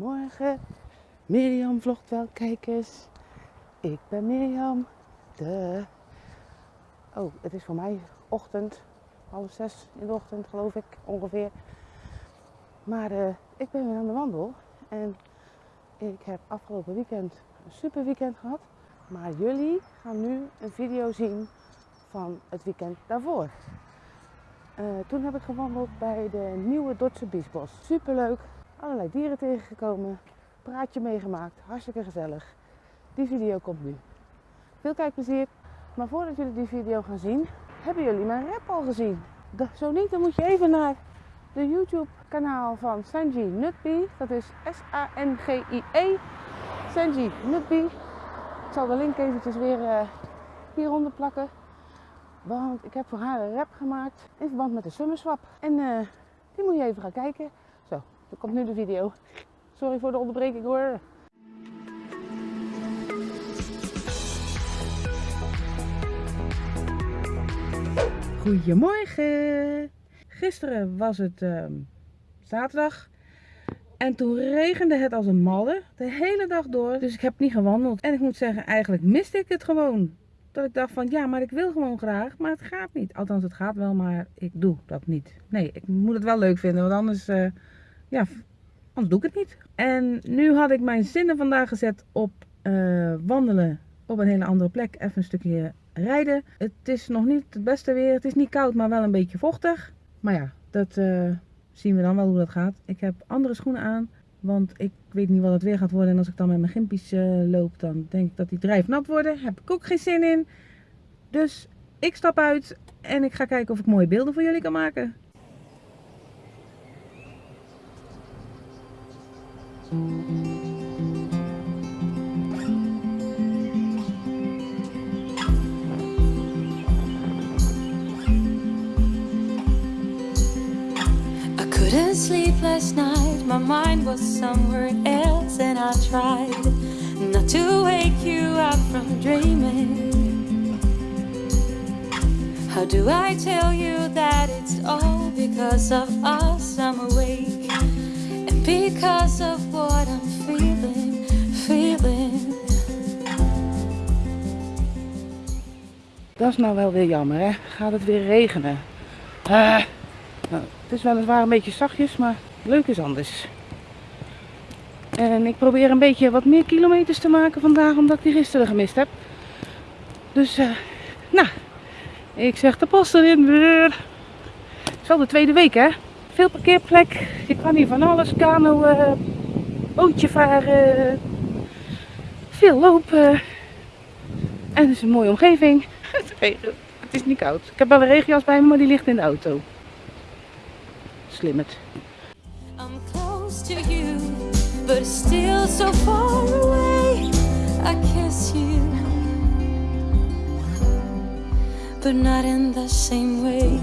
Morgen, Mirjam vlogt wel kijkers. Ik ben Mirjam. De. Oh, het is voor mij ochtend, half zes in de ochtend geloof ik ongeveer. Maar eh, ik ben weer aan de wandel en ik heb afgelopen weekend een super weekend gehad. Maar jullie gaan nu een video zien van het weekend daarvoor. Eh, toen heb ik gewandeld bij de nieuwe Dordtse Biesbos. Super leuk, allerlei dieren tegengekomen, praatje meegemaakt, hartstikke gezellig. Die video komt nu. Veel kijkplezier. Maar voordat jullie die video gaan zien, hebben jullie mijn rap al gezien? Zo niet, dan moet je even naar de YouTube kanaal van Sanji Nutby. Dat is S-A-N-G-I-E. Sanji Nutby. Ik zal de link eventjes weer eh, hieronder plakken. Want ik heb voor haar een rap gemaakt in verband met de Summer Swap. En eh, die moet je even gaan kijken. Komt nu de video. Sorry voor de onderbreking hoor. Goedemorgen. Gisteren was het ehm, zaterdag. En toen regende het als een malle. De hele dag door. Dus ik heb niet gewandeld. En ik moet zeggen, eigenlijk miste ik het gewoon. Dat ik dacht van, ja, maar ik wil gewoon graag. Maar het gaat niet. Althans, het gaat wel, maar ik doe dat niet. Nee, ik moet het wel leuk vinden. Want anders, eh, ja, anders doe ik het niet. En nu had ik mijn zinnen vandaag gezet op eh, wandelen op een hele andere plek. Even een stukje rijden. Het is nog niet het beste weer. Het is niet koud, maar wel een beetje vochtig. Maar ja, dat eh, zien we dan wel hoe dat gaat. Ik heb andere schoenen aan. Want ik weet niet wat het weer gaat worden. En als ik dan met mijn gimpies eh, loop, dan denk ik dat die drijfnat worden. Heb ik ook geen zin in. Dus ik stap uit en ik ga kijken of ik mooie beelden voor jullie kan maken. Couldn't sleep last night, my mind was somewhere else, and I tried not to wake you up from dreaming. How do I tell you that it's all because of us I'm awake, and because of what Dat is nou wel weer jammer, hè? Gaat het weer regenen? Ah, nou, het is weliswaar een beetje zachtjes, maar leuk is anders. En ik probeer een beetje wat meer kilometers te maken vandaag, omdat ik die gisteren gemist heb. Dus, eh, nou, ik zeg de pas erin weer. Het is al de tweede week, hè? Veel parkeerplek. Je kan hier van alles. Kano, eh, bootje varen. Veel lopen. En het is een mooie omgeving. Het is niet koud. Ik heb wel een regenjas bij me, maar die ligt in de auto. Slim het. I'm close to you, but still so far away. I kiss you, but not in the same way.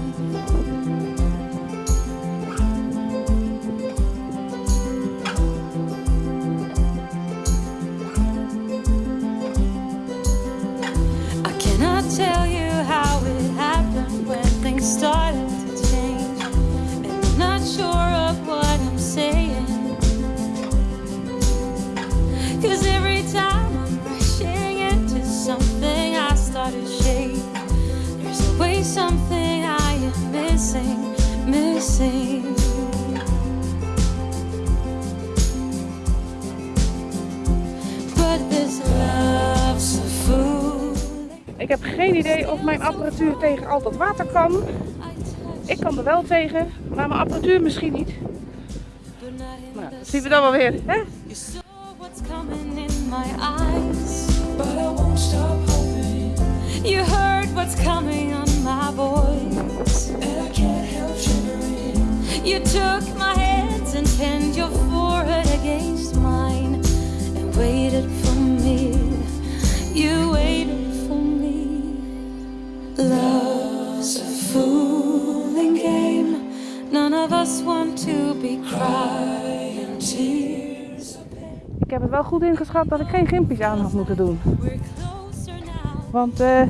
Heb geen idee of mijn apparatuur tegen al dat water kan. Ik kan er wel tegen, maar mijn apparatuur misschien niet. Nou, dat zien we dan wel weer. Hè? You saw what's coming in my eyes. But I won't stop hoping, You heard what's coming on my voice. and I can't help shivering. You took my hands and pinned your forehead against mine and waited for me. You waited heb het wel goed ingeschat dat ik geen gimpies aan had moeten doen. Want eh,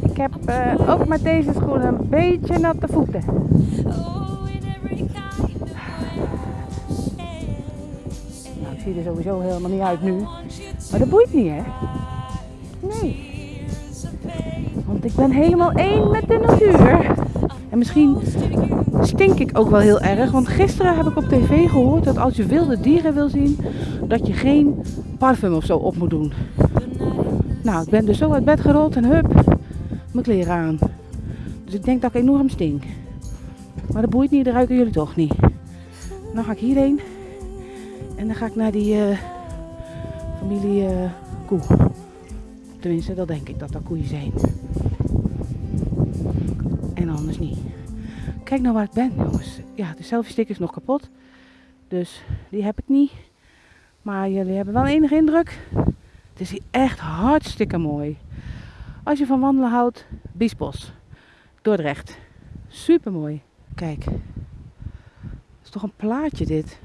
ik heb eh, ook met deze schoenen een beetje natte voeten. Way. Ik zie er sowieso helemaal niet uit nu. Maar dat boeit niet, hè? Nee. Want ik ben helemaal één met de natuur. En misschien stink ik ook wel heel erg. Want gisteren heb ik op tv gehoord dat als je wilde dieren wil zien, dat je geen parfum of zo op moet doen. Nou, ik ben dus zo uit bed gerold en hup, mijn kleren aan. Dus ik denk dat ik enorm stink. Maar dat boeit niet, dat ruiken jullie toch niet. Dan ga ik hierheen. En dan ga ik naar die eh, familie eh, koe. Tenminste, dat denk ik dat dat koeien zijn. En anders niet. Kijk nou waar ik ben, jongens. Ja, de selfie stick is nog kapot. Dus die heb ik niet. Maar jullie hebben wel enige indruk. Het is hier echt hartstikke mooi. Als je van wandelen houdt, Biesbos. Dordrecht. Super mooi. Kijk. Is toch een plaatje dit.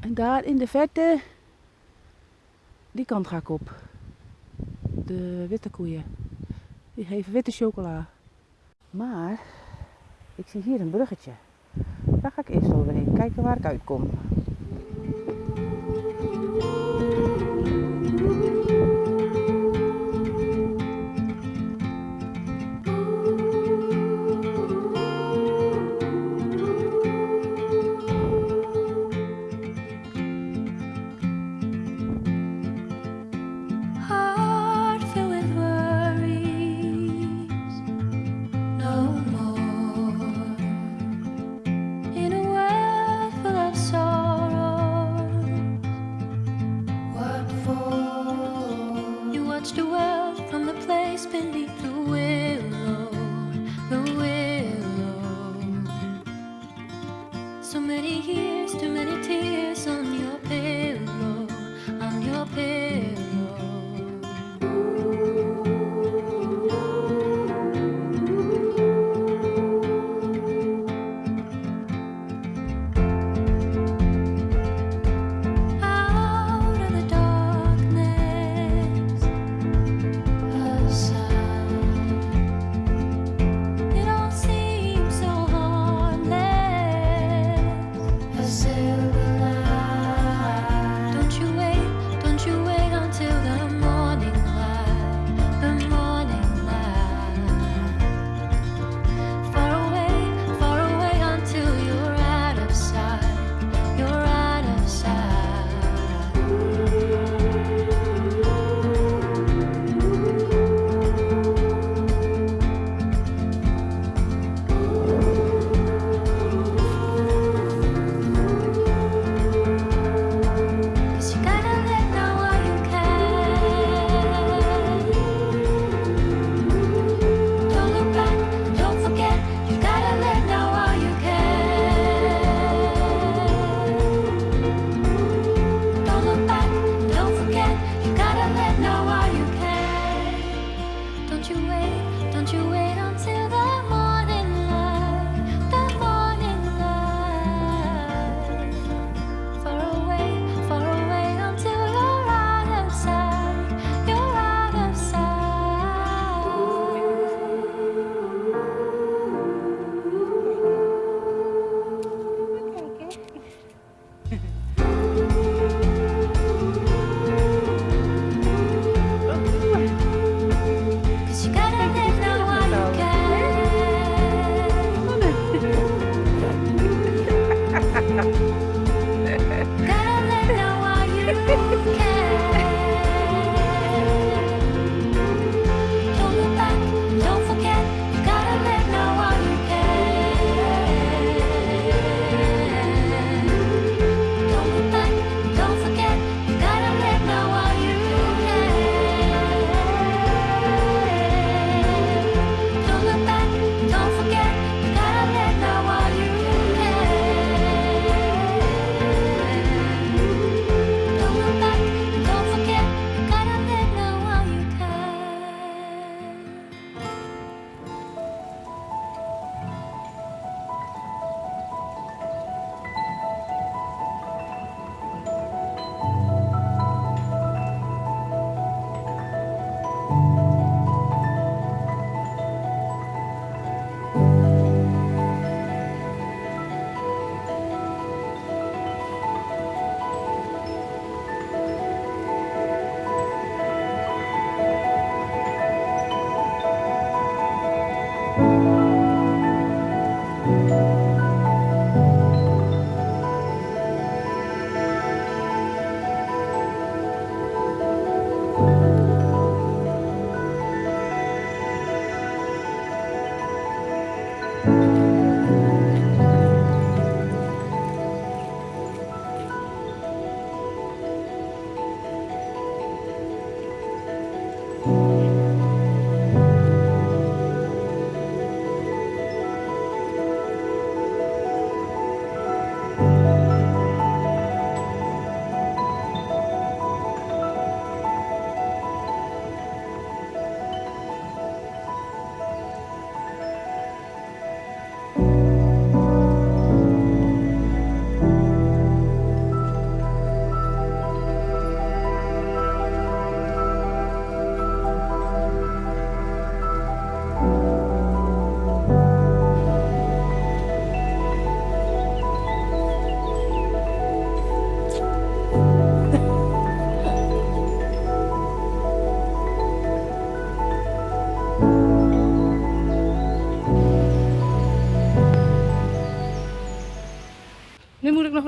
En daar in de verte, die kant ga ik op. De witte koeien. Die geven witte chocola. Maar ik zie hier een bruggetje. Daar ga ik eerst overheen. Kijken waar ik uitkom.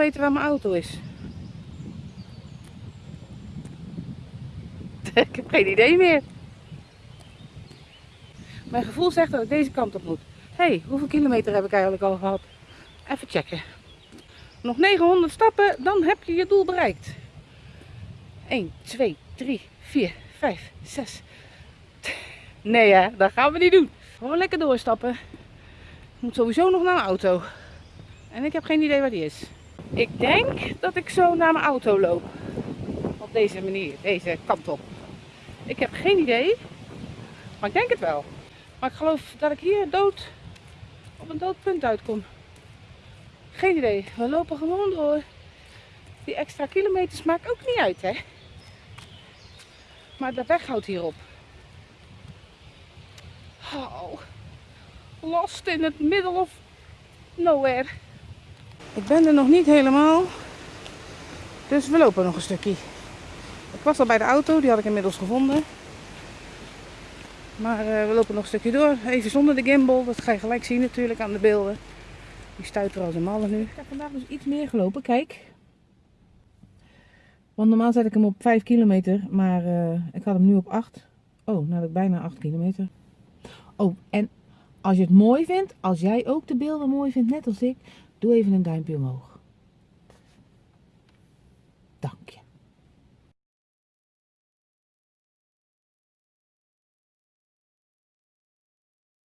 Weten waar mijn auto is. ik heb geen idee meer. Mijn gevoel zegt dat ik deze kant op moet. Hé, hey, hoeveel kilometer heb ik eigenlijk al gehad? Even checken. Nog 900 stappen, dan heb je je doel bereikt. 1, 2, 3, 4, 5, 6. Nee hè, dat gaan we niet doen. Gewoon lekker doorstappen. Ik moet sowieso nog naar mijn auto. En ik heb geen idee waar die is. Ik denk dat ik zo naar mijn auto loop. Op deze manier, deze kant op. Ik heb geen idee. Maar ik denk het wel. Maar ik geloof dat ik hier dood op een dood punt uitkom. Geen idee. We lopen gewoon door. Die extra kilometers maakt ook niet uit, hè. Maar de weg houdt hierop. Oh, lost in het middle of nowhere. Ik ben er nog niet helemaal. Dus we lopen nog een stukje. Ik was al bij de auto, die had ik inmiddels gevonden. Maar eh, we lopen nog een stukje door. Even zonder de gimbal. Dat ga je gelijk zien natuurlijk aan de beelden. Die stuiteren als een malle nu. Ik heb vandaag dus iets meer gelopen. Kijk. Want normaal zet ik hem op 5 kilometer. Maar eh, ik had hem nu op 8. Oh, nou heb ik bijna 8 kilometer. Oh, en als je het mooi vindt. Als jij ook de beelden mooi vindt, net als ik. Doe even een duimpje omhoog. Dank je.